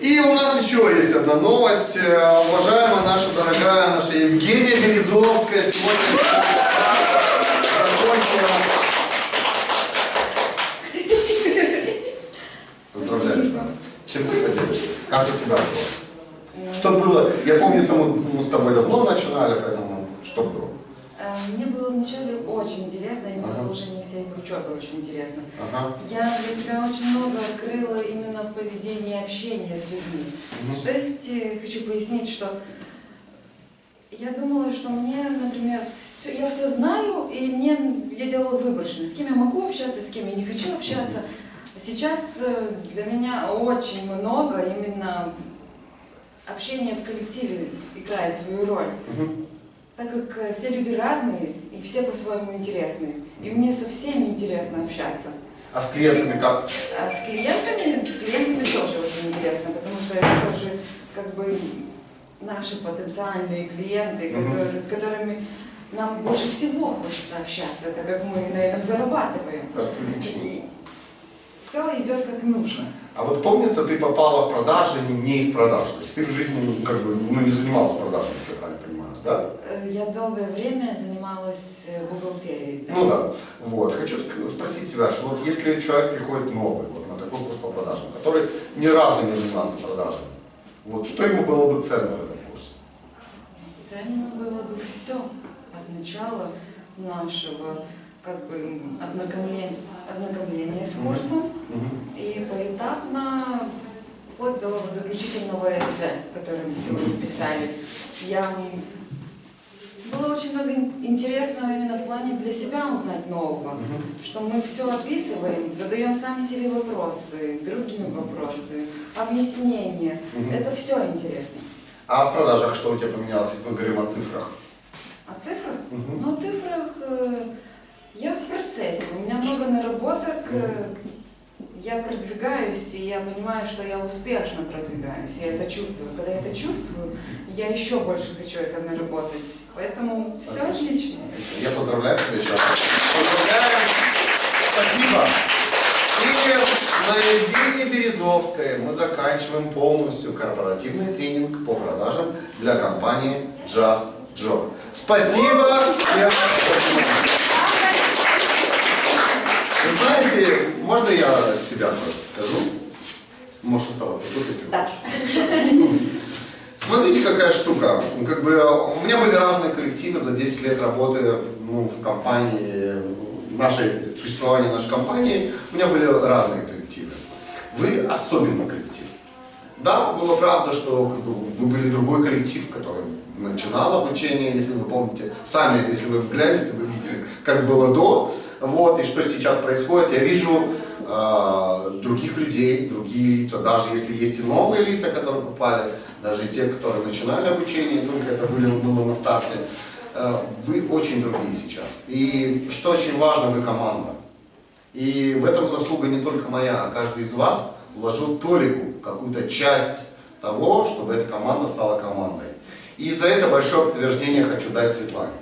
И у нас еще есть одна новость. Э, Уважаемая наша дорогая, наша Евгения Березовская сегодня. Поздравляю тебя. Чем ты поделишься? Как у тебя было? Что было? Я помню, мы с тобой давно начинали, поэтому что было? Э, Мне было вначале очень интересно, и Ага. продолжение всей этой учебы очень интересно. Ага. Я для себя очень много открыла именно в поведении общения с людьми. Мгм. То есть э, хочу пояснить, что я думала, что мне, например, всё- я все знаю, и мне я делала выборочно, с кем я могу общаться, с кем я не хочу общаться. Сейчас э, для меня очень много именно общения в коллективе играет свою роль Мгм. Так как э, все люди разные и все по-своему интересные. И мне со всеми интересно общаться. А с клиентами как? А с клиентами, с клиентами тоже очень интересно, потому что это тоже как бы наши потенциальные клиенты, которые- с которыми нам больше всего хочется общаться, так как мы на этом зарабатываем. Отлично. И все идет как нужно. А вот помнится, ты попала в продажи не, из продаж. То есть ты в жизни ну, как бы ну, не занималась продажами, если я правильно понимаю, да? Э, Я долгое время занималась э, бухгалтерией. да. Ну да. Вот. Хочу спросить тебя, что вот если человек приходит новый вот, на такой курс по продажам, который ни разу не занимался продажами, вот что ему было бы ценно в этом курсе? Ценно было бы все от начала нашего как бы м, ознакомления, ознакомления с курсом Мгм. и поэтапно вплоть до заключительного эссе, которое мы сегодня писали. Я было очень много ин- интересного именно в плане для себя узнать нового, Мгм. что мы все описываем, задаем сами себе вопросы, другим вопросы, объяснения. Мгм. Это все интересно. А в продажах что у тебя поменялось, если мы говорим о цифрах? А цифры? Мгм. Ну, о цифрах э, процессе. У меня много наработок. э, я продвигаюсь, и я понимаю, что я успешно продвигаюсь. Я это чувствую. Когда я это чувствую, я еще больше хочу это наработать. Поэтому все отлично. Я поздравляю тебя еще раз. Поздравляем. Спасибо. И на Евгении Березовской мы заканчиваем полностью корпоративный тренинг по продажам для компании Just Job. Спасибо всем. Вы знаете, можно я себя тоже скажу? Можешь оставаться тут, если Да. Смотрите, какая штука. Как бы у меня были разные коллективы за 10 лет работы ну, в компании, нашей, существования нашей компании, у меня были разные коллективы. Вы особенный коллектив. Да, было правда, что как бы, вы были другой коллектив, который начинал обучение, если вы помните. Сами, если вы взглянете, вы видели, как было до, вот, и что сейчас происходит. Я вижу э, других людей, другие лица, даже если есть и новые лица, которые попали, даже те, которые начинали обучение, только это было на старте, э, вы очень другие сейчас. И что очень важно, вы команда. И в этом заслуга не только моя, а каждый из вас вложил толику, какую-то часть того, чтобы эта команда стала командой. И за это большое подтверждение хочу дать Светлане.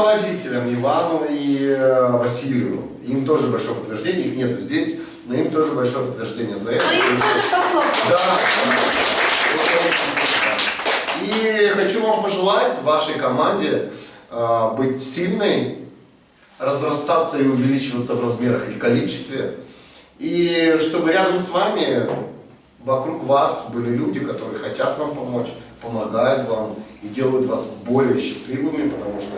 Руководителям Ивану и э, Василию, им тоже большое подтверждение, их нету здесь, но им тоже большое подтверждение за это. Да. И хочу вам пожелать вашей команде э, быть сильной, разрастаться и увеличиваться в размерах и количестве. И чтобы рядом с вами, вокруг вас были люди, которые хотят вам помочь, помогают вам и делают вас более счастливыми, потому что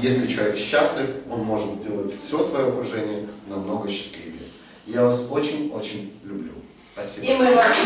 если человек счастлив, он может сделать все свое окружение намного счастливее. Я вас очень-очень люблю. Спасибо. И мы вас.